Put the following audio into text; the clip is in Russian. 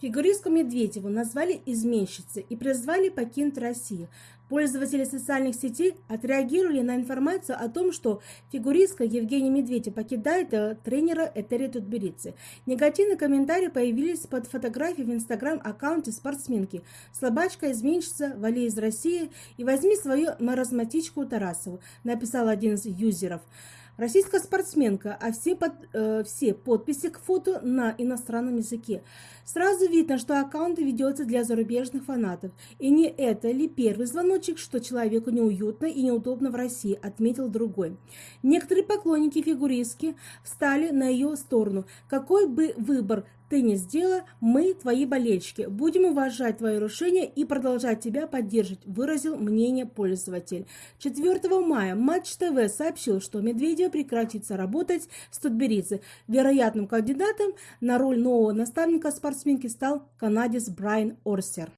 Фигуристку Медведеву назвали изменщицей и призвали покинуть Россию. Пользователи социальных сетей отреагировали на информацию о том, что фигуристка Евгения Медведев покидает э, тренера Этери Тутберидзе. Негативные комментарии появились под фотографией в инстаграм-аккаунте спортсменки. Слабачка, изменщица, вали из России и возьми свою маразматичку Тарасову, написал один из юзеров. Российская спортсменка, а все, под, э, все подписи к фото на иностранном языке. Сразу видно, что аккаунт ведется для зарубежных фанатов. И не это ли первый звоночек, что человеку неуютно и неудобно в России, отметил другой. Некоторые поклонники фигуристки встали на ее сторону. Какой бы выбор ты не сделала, мы, твои болельщики, будем уважать твое решение и продолжать тебя поддерживать, выразил мнение пользователь. 4 мая Матч ТВ сообщил, что Медведев прекратится работать с Тутберидзе. Вероятным кандидатом на роль нового наставника спортсменки стал канадец Брайан Орсер.